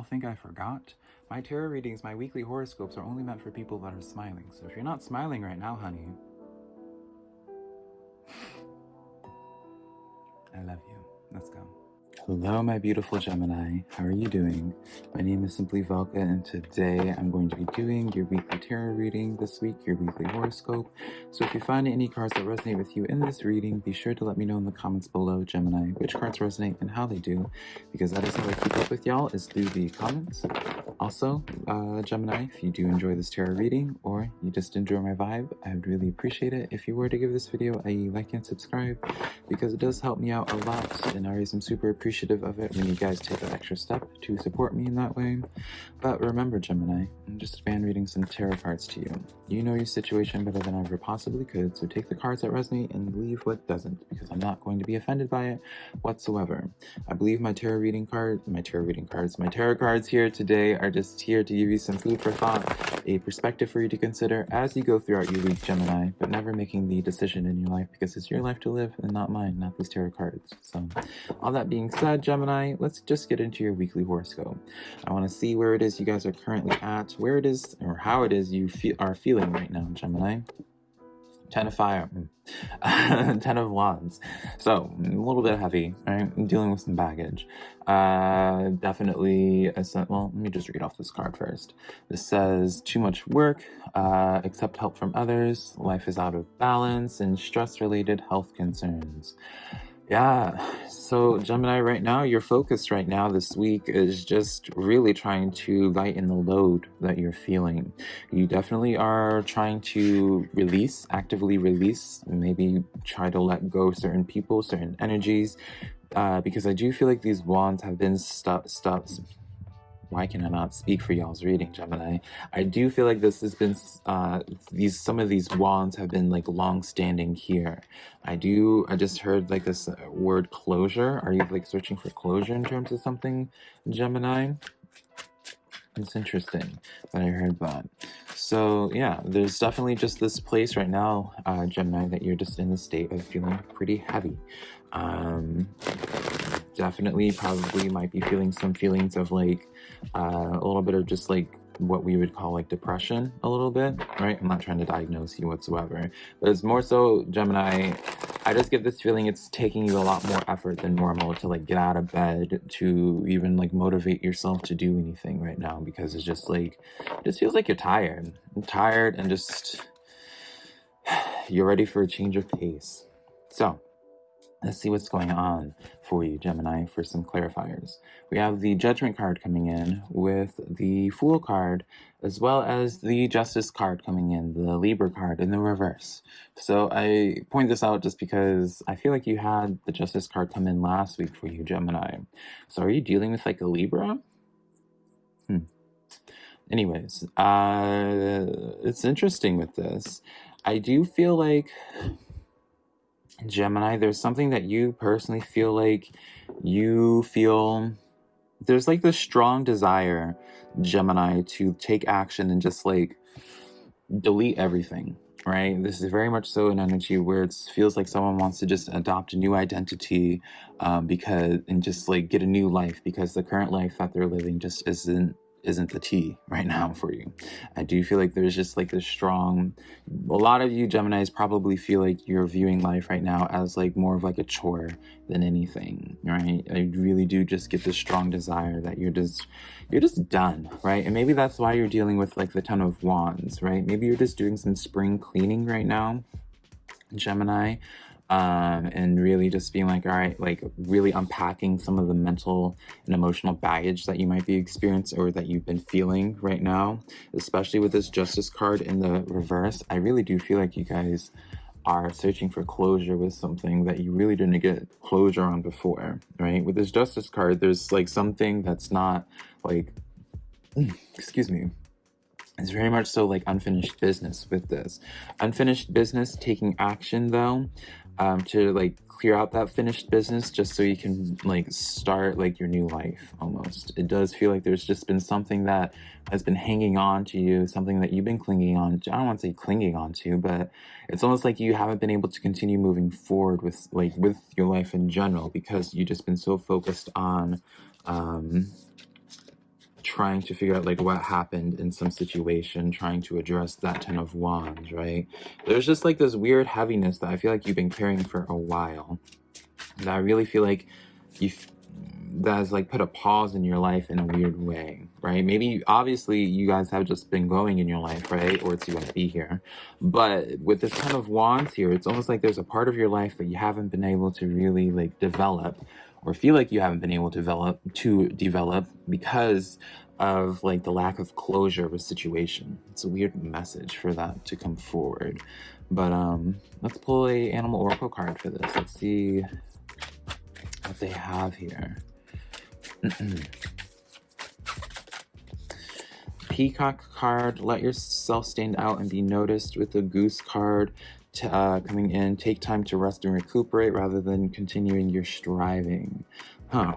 y'all think I forgot? My tarot readings, my weekly horoscopes are only meant for people that are smiling. So if you're not smiling right now, honey, I love you. Let's go. Hello, my beautiful Gemini. How are you doing? My name is Simply Valka, and today I'm going to be doing your weekly tarot reading this week, your weekly horoscope. So if you find any cards that resonate with you in this reading, be sure to let me know in the comments below, Gemini, which cards resonate and how they do, because that is how I keep up with y'all, is through the comments. Also, uh, Gemini, if you do enjoy this tarot reading, or you just enjoy my vibe, I would really appreciate it if you were to give this video a like and subscribe, because it does help me out a lot, and I am super appreciative appreciative of it when you guys take that extra step to support me in that way. But remember, Gemini, I'm just fan reading some tarot cards to you. You know your situation better than I ever possibly could, so take the cards that resonate and leave what doesn't, because I'm not going to be offended by it whatsoever. I believe my tarot reading card, my tarot reading cards, my tarot cards here today are just here to give you some food for thought, a perspective for you to consider as you go throughout your week, Gemini, but never making the decision in your life because it's your life to live and not mine, not these tarot cards. So, all that being said, Gemini, let's just get into your weekly horoscope. I want to see where it is you guys are currently at, where it is or how it is you feel, are feeling right now, Gemini. Ten of fire, ten of wands. So a little bit heavy, right? I'm dealing with some baggage. Uh, definitely. A, well, let me just read off this card first. This says too much work, uh, accept help from others. Life is out of balance and stress-related health concerns. Yeah, so Gemini, right now, your focus right now this week is just really trying to lighten the load that you're feeling. You definitely are trying to release, actively release, maybe try to let go certain people, certain energies, uh, because I do feel like these wands have been stuck, stuck, why can I not speak for y'all's reading, Gemini? I do feel like this has been, uh, these, some of these wands have been like long standing here. I do, I just heard like this word closure. Are you like searching for closure in terms of something, Gemini? It's interesting that I heard that. So yeah, there's definitely just this place right now, uh, Gemini, that you're just in the state of feeling pretty heavy. Um, definitely probably might be feeling some feelings of like uh, a little bit of just like what we would call like depression a little bit, right? I'm not trying to diagnose you whatsoever, but it's more so Gemini. I just get this feeling it's taking you a lot more effort than normal to like get out of bed to even like motivate yourself to do anything right now because it's just like, it just feels like you're tired. I'm tired and just, you're ready for a change of pace. So, Let's see what's going on for you, Gemini, for some clarifiers. We have the Judgment card coming in with the Fool card, as well as the Justice card coming in, the Libra card in the reverse. So I point this out just because I feel like you had the Justice card come in last week for you, Gemini. So are you dealing with like a Libra? Hmm. Anyways, uh, it's interesting with this. I do feel like Gemini, there's something that you personally feel like you feel there's like this strong desire, Gemini, to take action and just like delete everything, right? This is very much so an energy where it feels like someone wants to just adopt a new identity um, because and just like get a new life because the current life that they're living just isn't isn't the T right now for you. I do feel like there's just like this strong, a lot of you Geminis probably feel like you're viewing life right now as like more of like a chore than anything, right? I really do just get this strong desire that you're just, you're just done, right? And maybe that's why you're dealing with like the Ten of Wands, right? Maybe you're just doing some spring cleaning right now, Gemini um, and really just being like, all right, like really unpacking some of the mental and emotional baggage that you might be experiencing or that you've been feeling right now, especially with this justice card in the reverse. I really do feel like you guys are searching for closure with something that you really didn't get closure on before, right? With this justice card, there's like something that's not like, excuse me, it's very much so like unfinished business with this. Unfinished business taking action though, um, to like clear out that finished business just so you can like start like your new life almost. It does feel like there's just been something that has been hanging on to you, something that you've been clinging on to. I don't want to say clinging on to, but it's almost like you haven't been able to continue moving forward with like with your life in general because you've just been so focused on um, trying to figure out like what happened in some situation, trying to address that Ten of Wands, right? There's just like this weird heaviness that I feel like you've been carrying for a while. That I really feel like you that has like put a pause in your life in a weird way, right? Maybe obviously you guys have just been going in your life, right? Or it's you want to be here. But with this kind of wands here, it's almost like there's a part of your life that you haven't been able to really like develop or feel like you haven't been able to develop to develop because of like the lack of closure of a situation. It's a weird message for that to come forward. But um let's pull a animal oracle card for this. Let's see what they have here. Peacock card, let yourself stand out and be noticed with the goose card uh, coming in. Take time to rest and recuperate rather than continuing your striving. Huh.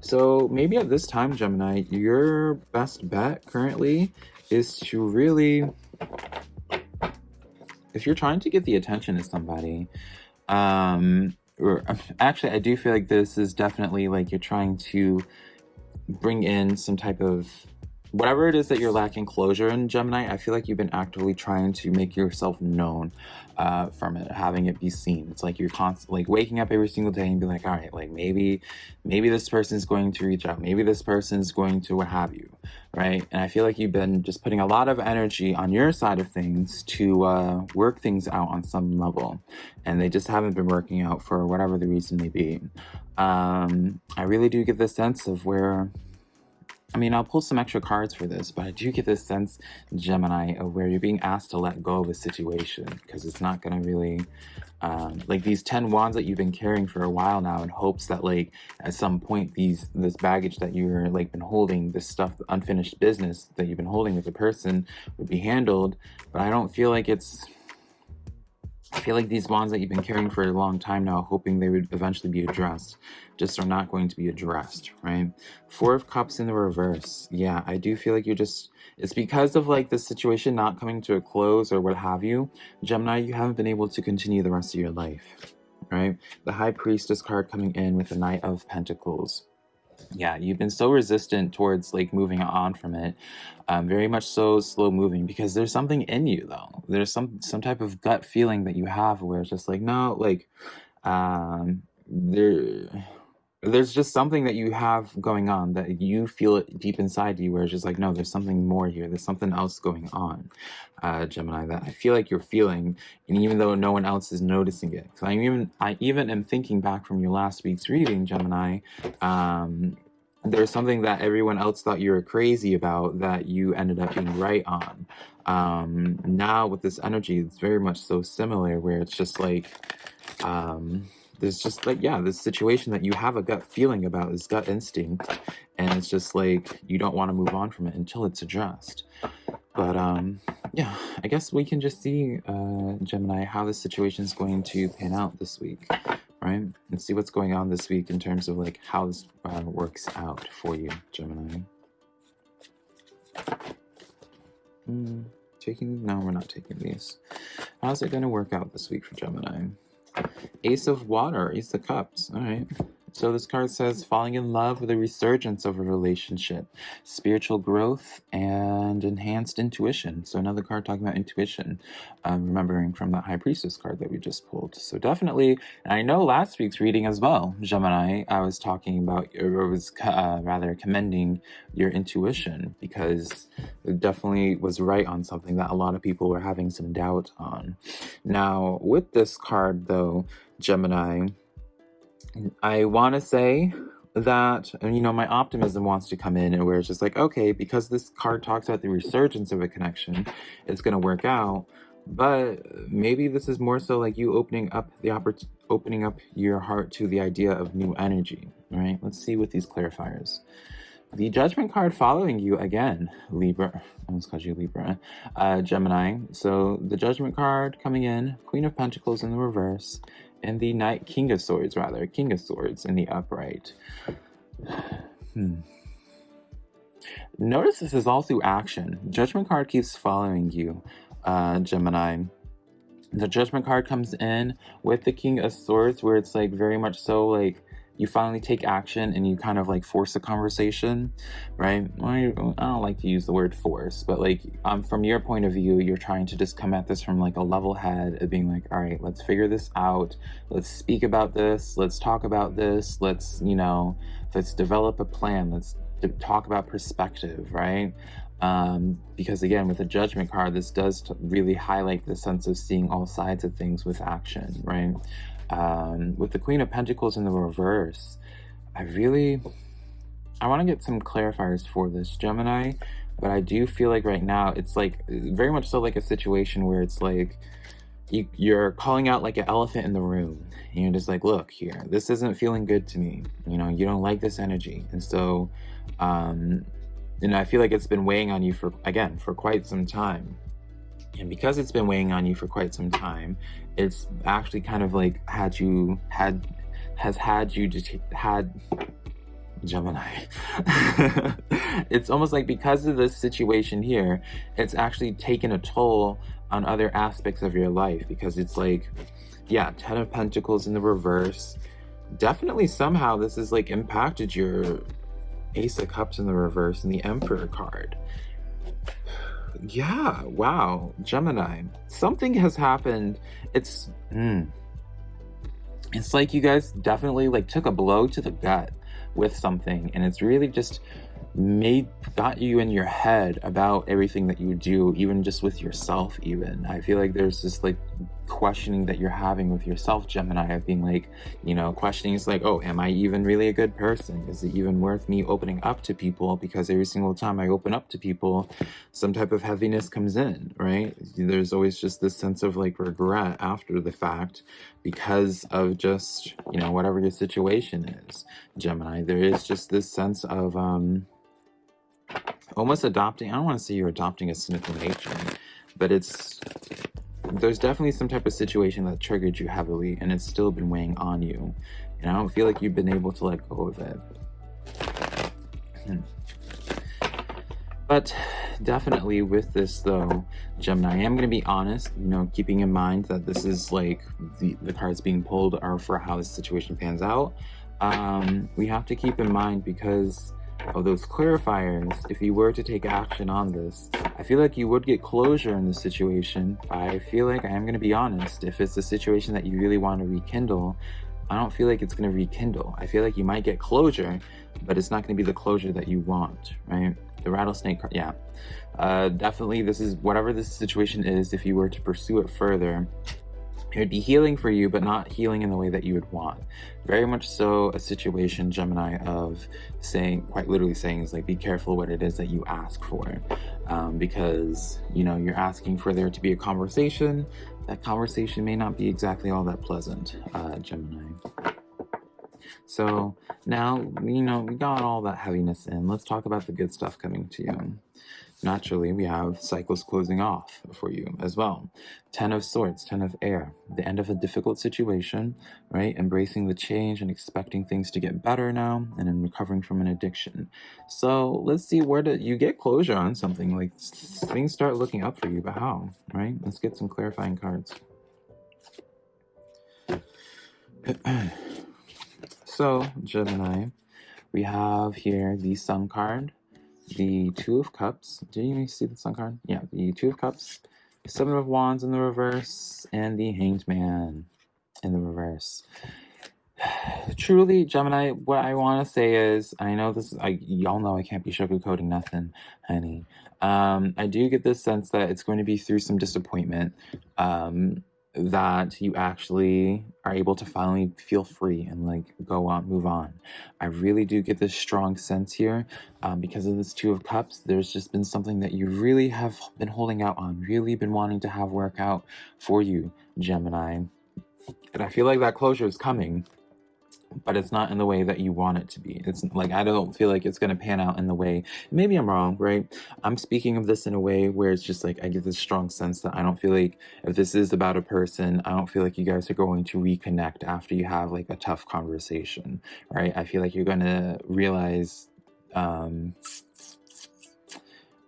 So maybe at this time, Gemini, your best bet currently is to really, if you're trying to get the attention of somebody, um, or actually, I do feel like this is definitely like you're trying to bring in some type of whatever it is that you're lacking closure in Gemini, I feel like you've been actively trying to make yourself known uh, from it, having it be seen. It's like you're constantly like waking up every single day and be like, all right, like maybe, maybe this person's going to reach out. Maybe this person's going to what have you, right? And I feel like you've been just putting a lot of energy on your side of things to uh, work things out on some level. And they just haven't been working out for whatever the reason may be. Um, I really do get the sense of where I mean, I'll pull some extra cards for this, but I do get this sense, Gemini, of where you're being asked to let go of a situation because it's not going to really, um, like these 10 wands that you've been carrying for a while now in hopes that like at some point these, this baggage that you're like been holding, this stuff, unfinished business that you've been holding with a person would be handled. But I don't feel like it's, I feel like these wands that you've been carrying for a long time now, hoping they would eventually be addressed, just are not going to be addressed, right? Four of Cups in the reverse. Yeah, I do feel like you're just, it's because of like the situation not coming to a close or what have you. Gemini, you haven't been able to continue the rest of your life, right? The High Priestess card coming in with the Knight of Pentacles yeah you've been so resistant towards like moving on from it um, very much so slow moving because there's something in you though. There's some some type of gut feeling that you have where it's just like no like um there there's just something that you have going on that you feel it deep inside you where it's just like no there's something more here. There's something else going on uh gemini that i feel like you're feeling and even though no one else is noticing it. So i even i even am thinking back from your last week's reading gemini um there's something that everyone else thought you were crazy about that you ended up being right on. Um now with this energy it's very much so similar where it's just like um there's just like yeah this situation that you have a gut feeling about is gut instinct and it's just like you don't want to move on from it until it's addressed. But um yeah i guess we can just see uh gemini how this situation is going to pan out this week right? And see what's going on this week in terms of like how this uh, works out for you gemini. Mm, taking no we're not taking these. How's it going to work out this week for gemini Ace of Water, Ace of Cups. All right. So this card says falling in love with a resurgence of a relationship, spiritual growth, and enhanced intuition. So another card talking about intuition, um, remembering from that High Priestess card that we just pulled. So definitely, I know last week's reading as well, Gemini, I was talking about, or was uh, rather commending your intuition because it definitely was right on something that a lot of people were having some doubt on. Now, with this card though, Gemini, I want to say that, you know, my optimism wants to come in and where it's just like, okay, because this card talks about the resurgence of a connection, it's going to work out. But maybe this is more so like you opening up the opening up your heart to the idea of new energy, right? Let's see with these clarifiers. The judgment card following you again, Libra. I almost called you Libra. Uh, Gemini. So the judgment card coming in, Queen of Pentacles in the reverse, and the Knight King of Swords, rather, King of Swords in the upright. Hmm. Notice this is all through action. Judgment card keeps following you, uh, Gemini. The Judgment card comes in with the King of Swords, where it's like very much so like you finally take action and you kind of like force a conversation, right? I don't like to use the word force, but like um, from your point of view, you're trying to just come at this from like a level head of being like, all right, let's figure this out. Let's speak about this. Let's talk about this. Let's, you know, let's develop a plan. Let's talk about perspective, right? Um, because again, with the judgment card, this does really highlight the sense of seeing all sides of things with action, right? Um, with the Queen of Pentacles in the reverse, I really, I want to get some clarifiers for this Gemini, but I do feel like right now it's like very much so like a situation where it's like you, you're calling out like an elephant in the room and you're just like, look here, this isn't feeling good to me. You know, you don't like this energy. And so, um, and I feel like it's been weighing on you for, again, for quite some time. And because it's been weighing on you for quite some time, it's actually kind of like had you, had, has had you just had, Gemini. it's almost like because of this situation here, it's actually taken a toll on other aspects of your life because it's like, yeah, Ten of Pentacles in the reverse. Definitely somehow this has like impacted your Ace of Cups in the reverse and the Emperor card. Yeah, wow, Gemini. Something has happened. It's, mm, it's like you guys definitely like took a blow to the gut with something and it's really just made got you in your head about everything that you do even just with yourself even. I feel like there's this like questioning that you're having with yourself gemini of being like you know questioning is like oh am i even really a good person? Is it even worth me opening up to people? Because every single time i open up to people some type of heaviness comes in right? There's always just this sense of like regret after the fact because of just you know whatever your situation is gemini. There is just this sense of um almost adopting, I don't want to say you're adopting a cynical nature, but it's, there's definitely some type of situation that triggered you heavily and it's still been weighing on you. And I don't feel like you've been able to let go of it. Hmm. But definitely with this though, Gemini, I am going to be honest, you know, keeping in mind that this is like the, the cards being pulled are for how this situation pans out. Um, we have to keep in mind because of those clarifiers, if you were to take action on this, I feel like you would get closure in this situation. I feel like I am going to be honest, if it's a situation that you really want to rekindle, I don't feel like it's going to rekindle. I feel like you might get closure, but it's not going to be the closure that you want, right? The rattlesnake, yeah. Uh, definitely, this is whatever this situation is, if you were to pursue it further, it would be healing for you, but not healing in the way that you would want. Very much so a situation, Gemini, of saying, quite literally saying, is like, be careful what it is that you ask for. Um, because, you know, you're asking for there to be a conversation. That conversation may not be exactly all that pleasant, uh, Gemini. So now, you know, we got all that heaviness in. Let's talk about the good stuff coming to you naturally we have cycles closing off for you as well. Ten of Swords, Ten of Air, the end of a difficult situation, right? Embracing the change and expecting things to get better now and then recovering from an addiction. So let's see where do you get closure on something like things start looking up for you, but how, right? Let's get some clarifying cards. so Gemini, we have here the Sun card, the Two of Cups. Did you see the Sun card? Yeah, the Two of Cups, Seven of Wands in the reverse, and the Hanged Man in the reverse. Truly, Gemini, what I want to say is, I know this, I y'all know I can't be sugarcoating nothing, honey. Um, I do get this sense that it's going to be through some disappointment. Um, that you actually are able to finally feel free and like go on move on. I really do get this strong sense here um, because of this two of cups there's just been something that you really have been holding out on really been wanting to have work out for you gemini. And i feel like that closure is coming but it's not in the way that you want it to be. It's like, I don't feel like it's going to pan out in the way, maybe I'm wrong, right? I'm speaking of this in a way where it's just like, I get this strong sense that I don't feel like if this is about a person, I don't feel like you guys are going to reconnect after you have like a tough conversation, right? I feel like you're going to realize, um,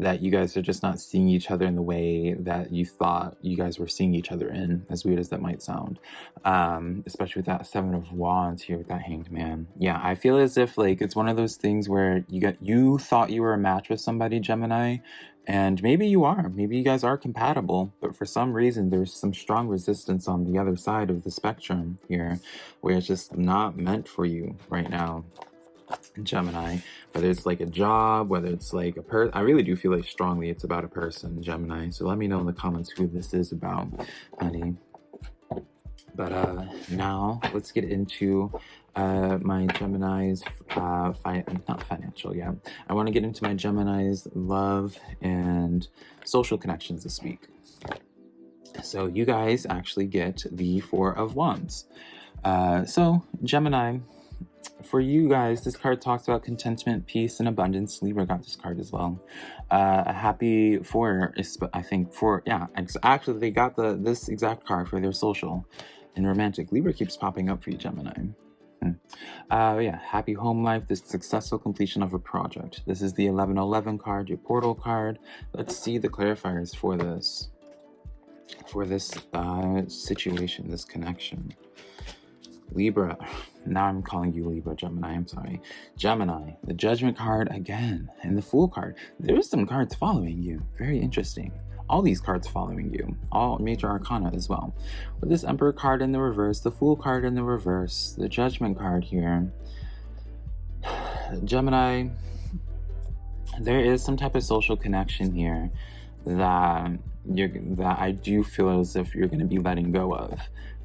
that you guys are just not seeing each other in the way that you thought you guys were seeing each other in, as weird as that might sound. Um, especially with that Seven of Wands here with that Hanged Man. Yeah, I feel as if like it's one of those things where you got you thought you were a match with somebody, Gemini, and maybe you are. Maybe you guys are compatible, but for some reason there's some strong resistance on the other side of the spectrum here, where it's just not meant for you right now. Gemini, whether it's like a job, whether it's like a person, I really do feel like strongly it's about a person, Gemini. So let me know in the comments who this is about, honey. But uh, now let's get into uh, my Gemini's, uh, fi not financial, yeah. I want to get into my Gemini's love and social connections this week. So you guys actually get the Four of Wands. Uh, so Gemini, for you guys, this card talks about contentment, peace, and abundance. Libra got this card as well. Uh, a happy for, I think, for, yeah, actually they got the this exact card for their social and romantic. Libra keeps popping up for you, Gemini. Hmm. Uh, yeah, happy home life, the successful completion of a project. This is the 1111 card, your portal card. Let's see the clarifiers for this, for this uh, situation, this connection. Libra, now I'm calling you Libra, Gemini, I'm sorry. Gemini, the Judgment card again, and the Fool card. There's some cards following you, very interesting all these cards following you, all major arcana as well. With this Emperor card in the reverse, the Fool card in the reverse, the Judgment card here, Gemini, there is some type of social connection here that you're that I do feel as if you're going to be letting go of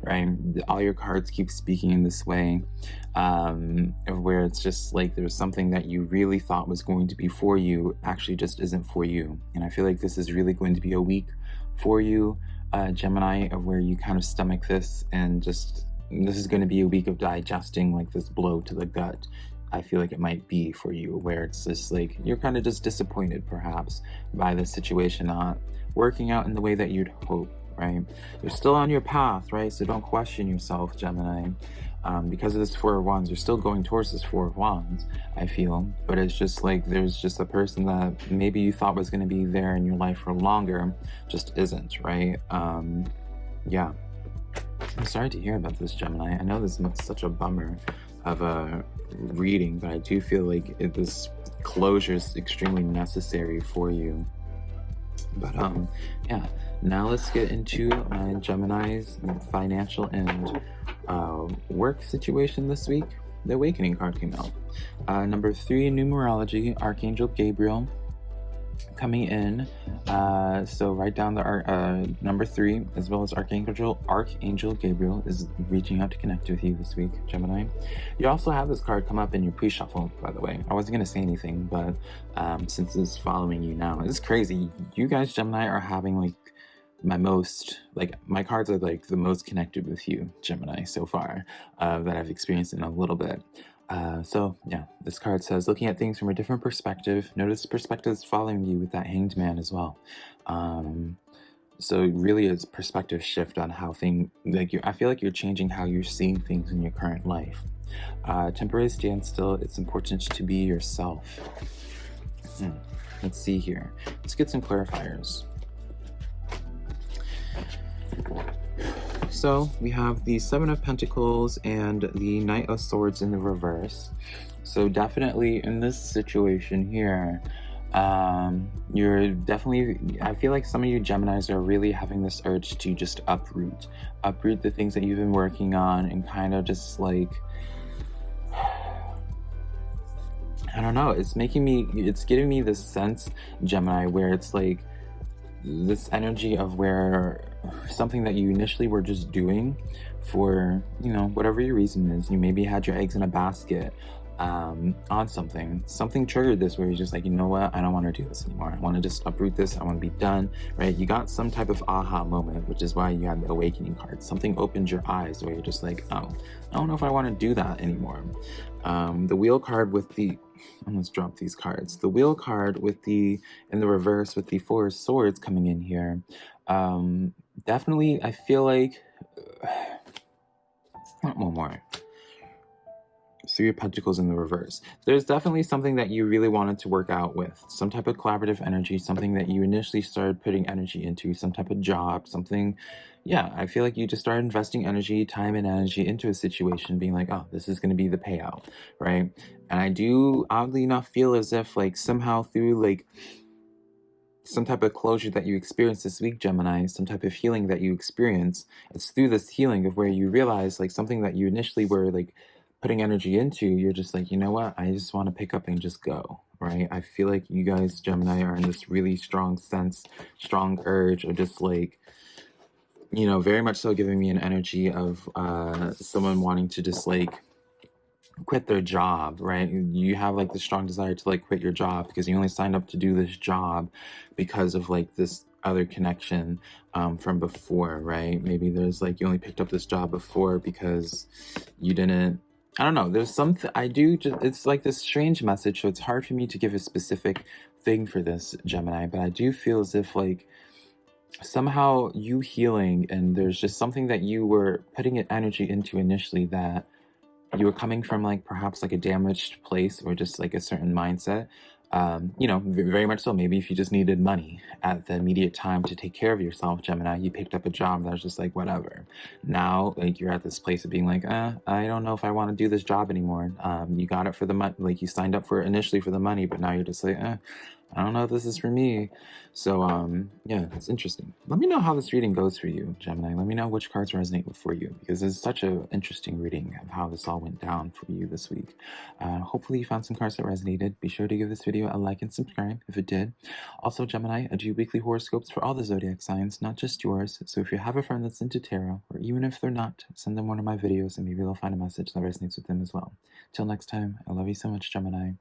right? All your cards keep speaking in this way, um, where it's just like there's something that you really thought was going to be for you actually just isn't for you. And I feel like this is really going to be a week for you, uh, Gemini, of where you kind of stomach this and just this is going to be a week of digesting like this blow to the gut. I feel like it might be for you, where it's just like you're kind of just disappointed perhaps by the situation not working out in the way that you'd hope right? You're still on your path, right? So don't question yourself, Gemini. Um, because of this Four of Wands, you're still going towards this Four of Wands, I feel. But it's just like there's just a person that maybe you thought was going to be there in your life for longer, just isn't, right? Um, yeah. I'm sorry to hear about this, Gemini. I know this is such a bummer of a reading, but I do feel like it, this closure is extremely necessary for you. But um, yeah, now let's get into my Gemini's financial and uh, work situation this week. The Awakening card came out. Uh, number three numerology, Archangel Gabriel coming in. Uh, so write down the uh, number three, as well as Archangel Archangel Gabriel is reaching out to connect with you this week, Gemini. You also have this card come up in your pre-shuffle, by the way. I wasn't gonna say anything, but um, since it's following you now, it's crazy. You guys, Gemini, are having like my most like my cards are like the most connected with you gemini so far uh, that i've experienced in a little bit uh, so yeah, this card says, looking at things from a different perspective, notice perspectives following you with that hanged man as well. Um, so really it's perspective shift on how thing like you I feel like you're changing how you're seeing things in your current life. Uh, temporary standstill, it's important to be yourself. Hmm. Let's see here. Let's get some clarifiers. So we have the Seven of Pentacles and the Knight of Swords in the reverse. So definitely in this situation here, um, you're definitely, I feel like some of you Geminis are really having this urge to just uproot, uproot the things that you've been working on and kind of just like, I don't know, it's making me, it's giving me this sense, Gemini, where it's like, this energy of where something that you initially were just doing for, you know, whatever your reason is, you maybe had your eggs in a basket um, on something. Something triggered this where you're just like, you know what, I don't want to do this anymore. I want to just uproot this. I want to be done, right? You got some type of aha moment, which is why you had the awakening card. Something opened your eyes where you're just like, oh, I don't know if I want to do that anymore. Um, the wheel card with the almost drop these cards. The wheel card with the in the reverse with the four swords coming in here. Um, definitely, I feel like one more. Three of Pentacles in the reverse. There's definitely something that you really wanted to work out with. Some type of collaborative energy, something that you initially started putting energy into, some type of job, something. Yeah, I feel like you just started investing energy, time, and energy into a situation, being like, oh, this is going to be the payout, right? And I do, oddly enough, feel as if, like, somehow through, like, some type of closure that you experience this week, Gemini, some type of healing that you experience, it's through this healing of where you realize like something that you initially were like putting energy into, you're just like, you know what, I just want to pick up and just go, right? I feel like you guys, Gemini, are in this really strong sense, strong urge of just like, you know, very much so giving me an energy of uh, someone wanting to just like quit their job, right? You have like the strong desire to like quit your job because you only signed up to do this job because of like this other connection um, from before, right? Maybe there's like you only picked up this job before because you didn't. I don't know. There's something I do. Just it's like this strange message, so it's hard for me to give a specific thing for this Gemini. But I do feel as if like somehow you healing and there's just something that you were putting energy into initially that you were coming from like perhaps like a damaged place or just like a certain mindset um, you know, very much so. Maybe if you just needed money at the immediate time to take care of yourself, Gemini, you picked up a job that was just like, whatever. Now, like, you're at this place of being like, uh, I don't know if I want to do this job anymore. Um, you got it for the money, like, you signed up for it initially for the money, but now you're just like, eh, I don't know if this is for me. So, um, yeah, it's interesting. Let me know how this reading goes for you, Gemini. Let me know which cards resonate for you because it's such an interesting reading of how this all went down for you this week. Uh, hopefully, you found some cards that resonated. Be sure to give this video a like and subscribe if it did. Also, Gemini, I do weekly horoscopes for all the zodiac signs, not just yours. So, if you have a friend that's into tarot, or even if they're not, send them one of my videos and maybe they'll find a message that resonates with them as well. Till next time, I love you so much, Gemini.